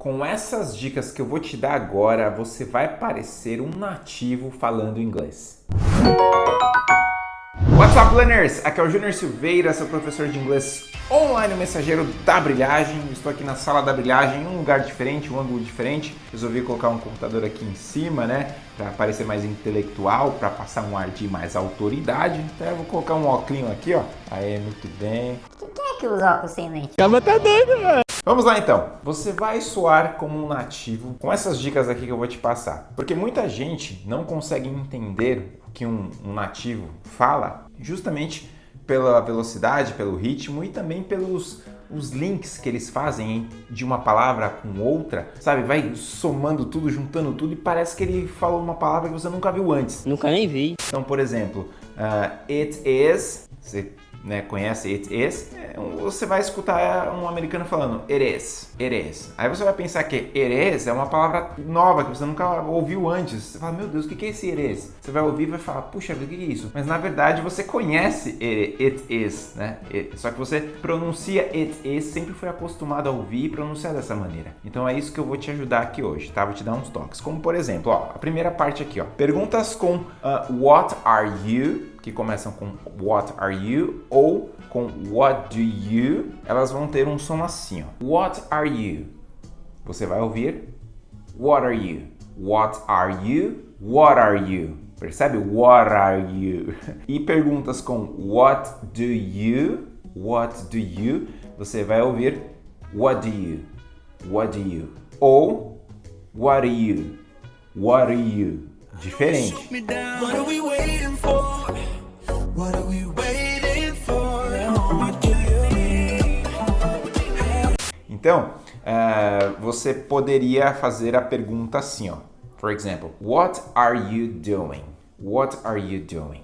Com essas dicas que eu vou te dar agora, você vai parecer um nativo falando inglês. What's up, learners? Aqui é o Júnior Silveira, seu professor de inglês online, o mensageiro da brilhagem. Estou aqui na sala da brilhagem, em um lugar diferente, um ângulo diferente. Resolvi colocar um computador aqui em cima, né? Para parecer mais intelectual, para passar um ar de mais autoridade. Então eu vou colocar um óculos aqui, ó. Aí, muito bem. Quem é que usa óculos sem lente? Calma, tá doido, velho. Vamos lá então. Você vai soar como um nativo com essas dicas aqui que eu vou te passar. Porque muita gente não consegue entender o que um, um nativo fala justamente pela velocidade, pelo ritmo e também pelos os links que eles fazem de uma palavra com outra, sabe? Vai somando tudo, juntando tudo e parece que ele falou uma palavra que você nunca viu antes. Nunca nem vi. Então, por exemplo, uh, it is, você né, conhece it is, é, você vai escutar um americano falando it is, it is. Aí você vai pensar que it is é uma palavra nova que você nunca ouviu antes. Você fala, meu Deus, o que é esse it is? Você vai ouvir e vai falar, puxa, o que é isso? Mas na verdade você conhece it, it is, né? Só que você pronuncia it is, sempre foi acostumado a ouvir e pronunciar dessa maneira. Então é isso que eu vou te ajudar aqui hoje, tá? Vou te dar uns toques. Como por exemplo, ó, a primeira parte aqui, ó. Perguntas com uh, what are you que começam com what are you ou com what do you, elas vão ter um som assim, ó. What are you? Você vai ouvir what are you? What are you? What are you? Percebe? What are you? E perguntas com what do you? What do you? Você vai ouvir what do you? What do you? Ou what are you? What are you? Diferente. Então, uh, você poderia fazer a pergunta assim, ó. For example, what are you doing? What are you doing?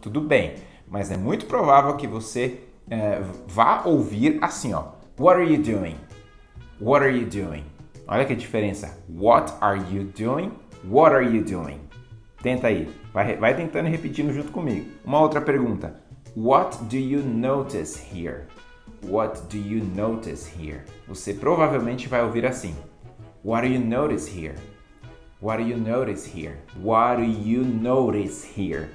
Tudo bem, mas é muito provável que você uh, vá ouvir assim, ó. What are you doing? What are you doing? Olha que diferença. What are you doing? What are you doing? Tenta aí. Vai, vai tentando repetindo junto comigo. Uma outra pergunta. What do you notice here? What do you notice here? Você provavelmente vai ouvir assim. What do you notice here? What do you notice here? What do you notice here?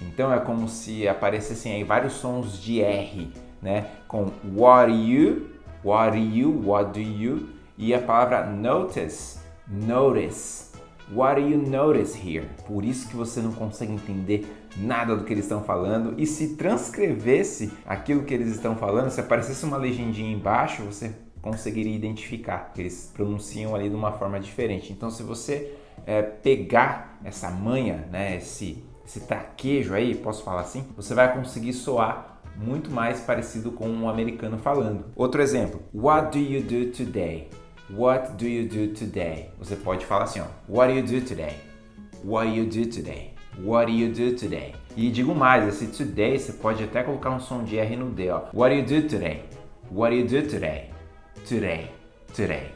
Então é como se aparecessem aí vários sons de R, né? Com what do you, what do you, what do you e a palavra notice, notice. What do you notice here? Por isso que você não consegue entender nada do que eles estão falando. E se transcrevesse aquilo que eles estão falando, se aparecesse uma legendinha embaixo, você conseguiria identificar que eles pronunciam ali de uma forma diferente. Então, se você é, pegar essa manha, né, esse, esse traquejo aí, posso falar assim, você vai conseguir soar muito mais parecido com um americano falando. Outro exemplo, What do you do today? What do you do today? Você pode falar assim, ó. What do you do today? What do you do today? What do you do today? E digo mais, esse today você pode até colocar um som de R no D, ó. What do you do today? What do you do today? Today. Today.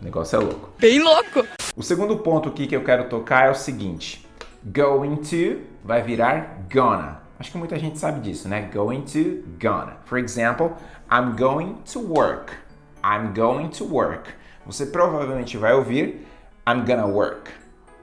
O negócio é louco. Bem louco! O segundo ponto aqui que eu quero tocar é o seguinte. Going to vai virar gonna. Acho que muita gente sabe disso, né? Going to, gonna. For example, I'm going to work. I'm going to work. Você provavelmente vai ouvir I'm gonna work.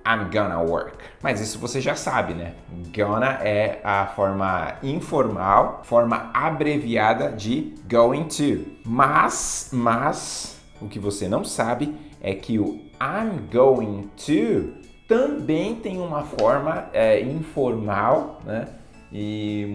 I'm gonna work. Mas isso você já sabe, né? Gonna é a forma informal, forma abreviada de going to. Mas, mas, o que você não sabe é que o I'm going to também tem uma forma é, informal, né? E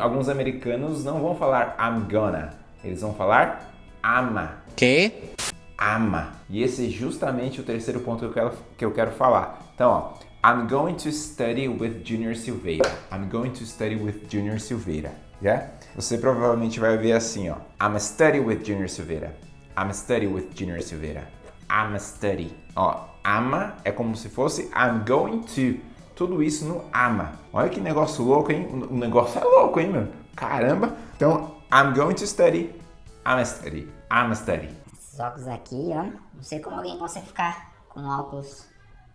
alguns americanos não vão falar I'm gonna, eles vão falar ama. Que? Ama. E esse é justamente o terceiro ponto que eu quero, que eu quero falar. Então, ó, I'm going to study with Junior Silveira. I'm going to study with Junior Silveira. Yeah? Você provavelmente vai ver assim, ó. I'm a study with Junior Silveira. I'm a study with Junior Silveira. I'm a study. Ó, ama é como se fosse I'm going to. Tudo isso no ama. Olha que negócio louco, hein? O negócio é louco, hein, meu? Caramba. Então, I'm going to study I'm a study. I'm a study. Esses óculos aqui, ó. Não sei como alguém consegue ficar com óculos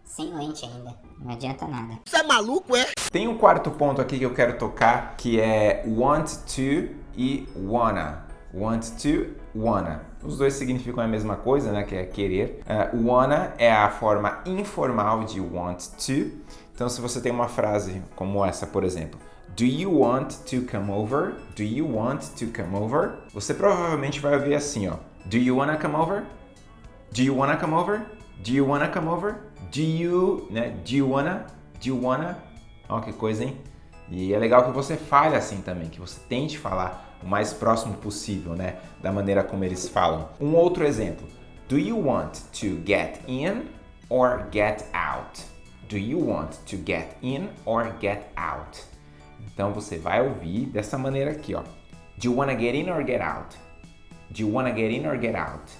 sem lente ainda. Não adianta nada. Você é maluco, é? Tem um quarto ponto aqui que eu quero tocar, que é want to e wanna. Want to wanna. Os dois significam a mesma coisa, né, que é querer. Uh, wanna é a forma informal de want to. Então, se você tem uma frase como essa, por exemplo, Do you want to come over? Do you want to come over? Você provavelmente vai ouvir assim, ó. Do you wanna come over? Do you wanna come over? Do you wanna come over? Do you, né? Do you wanna? Do you wanna? Ó, que coisa, hein? E é legal que você fale assim também, que você tente falar o mais próximo possível, né? Da maneira como eles falam. Um outro exemplo. Do you want to get in or get out? Do you want to get in or get out? Então você vai ouvir dessa maneira aqui, ó. Do you wanna get in or get out? Do you wanna get in or get out?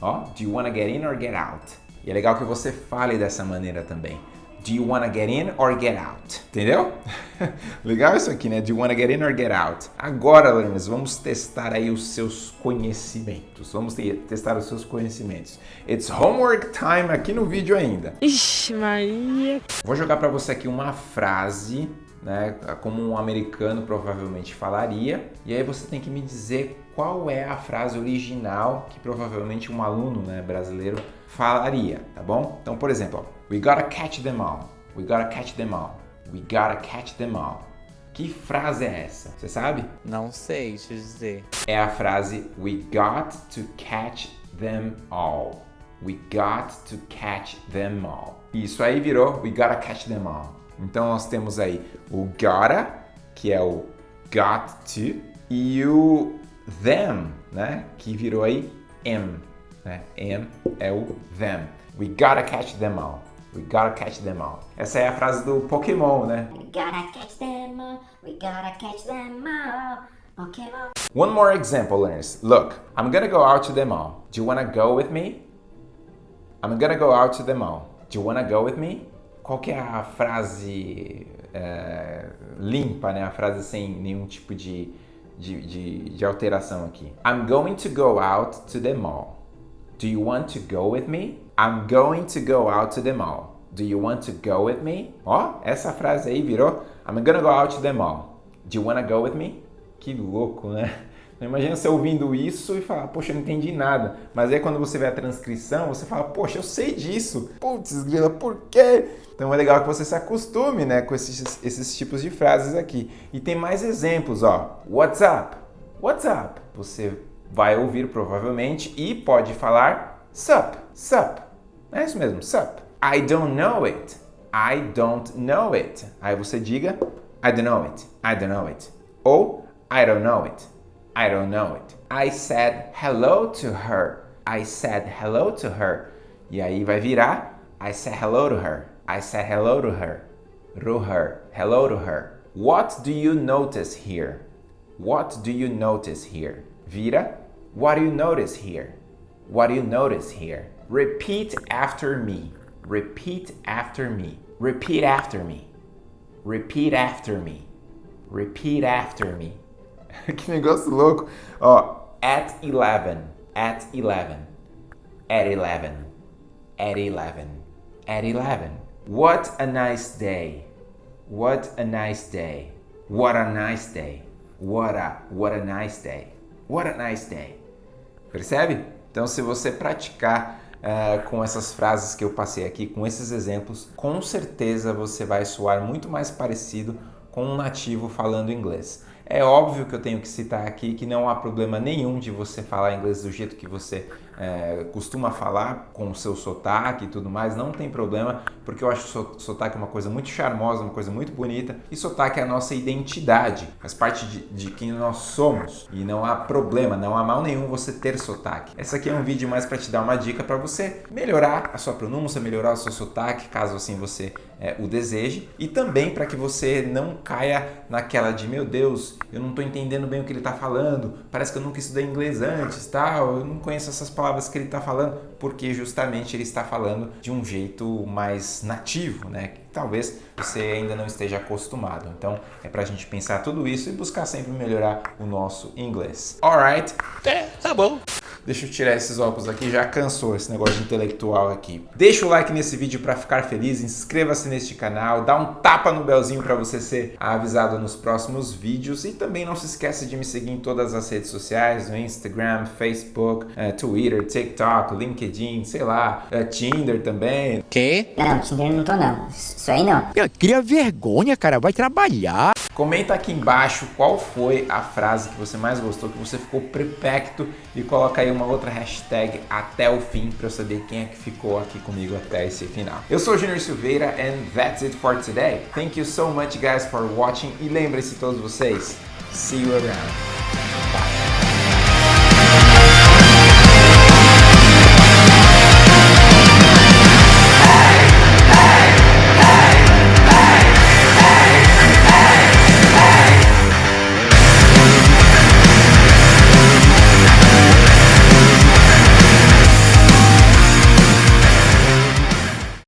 Ó, do you wanna get in or get out? E é legal que você fale dessa maneira também. Do you wanna get in or get out? Entendeu? Legal isso aqui, né? Do you wanna get in or get out? Agora, learners, vamos testar aí os seus conhecimentos. Vamos testar os seus conhecimentos. It's homework time aqui no vídeo ainda. Ixi, Maria. Vou jogar para você aqui uma frase, né? Como um americano provavelmente falaria. E aí você tem que me dizer qual é a frase original que provavelmente um aluno né, brasileiro falaria, tá bom? Então, por exemplo, ó, we gotta catch them all. We gotta catch them all. We gotta catch them all. Que frase é essa? Você sabe? Não sei te dizer. É a frase We got to catch them all. We got to catch them all. Isso aí virou We gotta catch them all. Então nós temos aí o gotta, que é o got to, e o them, né? Que virou aí am, né? Am é o them. We gotta catch them all. We gotta catch them all. Essa é a frase do Pokémon, né? We gotta catch them all. We gotta catch them all. Pokémon. One more example, learners. Look, I'm gonna go out to them all. Do you wanna go with me? I'm gonna go out to them all. Do you wanna go with me? Qual que é a frase é, limpa, né? A frase sem nenhum tipo de, de, de, de alteração aqui. I'm going to go out to the mall. Do you want to go with me? I'm going to go out to the mall. Do you want to go with me? Ó, essa frase aí virou I'm gonna go out to the mall. Do you wanna go with me? Que louco, né? Imagina você ouvindo isso e falar, poxa, eu não entendi nada. Mas aí quando você vê a transcrição, você fala, poxa, eu sei disso. Putz, grila, por quê? Então é legal que você se acostume né, com esses, esses tipos de frases aqui. E tem mais exemplos, ó. What's up? What's up? Você vai ouvir provavelmente e pode falar sup, sup. É isso mesmo, sup. I don't know it. I don't know it. Aí você diga I don't know it. I don't know it. Ou I don't know it. I don't know it. I said hello to her. I said hello to her. E aí vai virar I said hello to her. I said hello to her. To her. Hello to her. What do you notice here? What do you notice here? Vira What do you notice here? What do you notice here? Repeat after me. Repeat after me. Repeat after me. Repeat after me. Repeat after me. que negócio louco. Ó, at 11. At 11. At 11. At 11. At 11. What a nice day. What a nice day. What a nice day. What a, what a nice day. What a nice day. Percebe? Então, se você praticar uh, com essas frases que eu passei aqui, com esses exemplos, com certeza você vai soar muito mais parecido com um nativo falando inglês. É óbvio que eu tenho que citar aqui que não há problema nenhum de você falar inglês do jeito que você é, costuma falar, com o seu sotaque e tudo mais, não tem problema, porque eu acho sotaque uma coisa muito charmosa, uma coisa muito bonita, e sotaque é a nossa identidade, faz parte de, de quem nós somos, e não há problema, não há mal nenhum você ter sotaque. Esse aqui é um vídeo mais para te dar uma dica para você melhorar a sua pronúncia, melhorar o seu sotaque, caso assim você é, o deseje, e também para que você não caia naquela de, meu Deus, eu não estou entendendo bem o que ele está falando, parece que eu nunca estudei inglês antes, tal, eu não conheço essas palavras que ele está falando, porque justamente ele está falando de um jeito mais nativo, né? Talvez você ainda não esteja acostumado. Então é para a gente pensar tudo isso e buscar sempre melhorar o nosso inglês. Alright? É, tá bom. Deixa eu tirar esses óculos aqui, já cansou esse negócio intelectual aqui. Deixa o like nesse vídeo para ficar feliz, inscreva-se neste canal, dá um tapa no belzinho para você ser avisado nos próximos vídeos e também não se esqueça de me seguir em todas as redes sociais, no Instagram, Facebook, uh, Twitter, TikTok, LinkedIn, sei lá, uh, Tinder também. Que? Não, Tinder não tô não. Isso aí não. Cria vergonha, cara. Vai trabalhar. Comenta aqui embaixo qual foi a frase que você mais gostou, que você ficou prepecto e coloca aí uma outra hashtag até o fim para eu saber quem é que ficou aqui comigo até esse final. Eu sou o Junior Silveira and that's it for today. Thank you so much guys for watching e lembrem-se todos vocês, see you around. Bye.